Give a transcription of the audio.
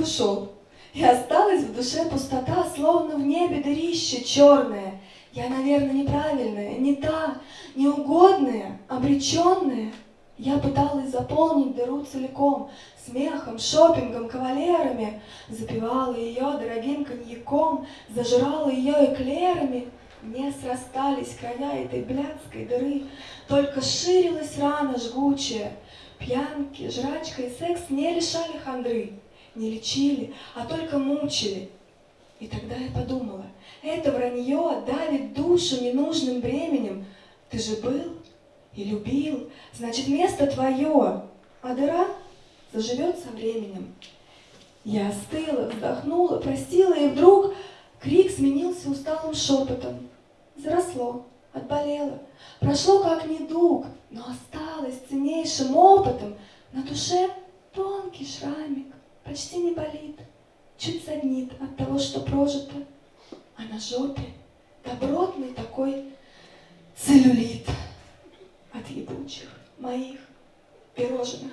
ушел. И осталась в душе пустота, словно в небе дырище черное. Я, наверное, неправильная, не та, неугодная, обреченная. Я пыталась заполнить дыру целиком, смехом, шопингом, кавалерами, запивала ее дорогим коньяком, зажирала ее эклерами. Не срастались края этой блядской дыры, только ширилась рана жгучая. Пьянки, жрачка и секс не лишали хандры, не лечили, а только мучили. И тогда я подумала, это вранье давит душу ненужным бременем. Ты же был и любил, значит, место твое, а дыра заживет со временем. Я остыла, вздохнула, простила, и вдруг крик сменился усталым шепотом. Заросло, отболело, прошло как недуг, но осталось ценнейшим опытом. На душе тонкий шрамик, почти не болит, чуть саднит от того, что прожито, а на жопе добротный такой целлюлит от ебучих моих пирожных.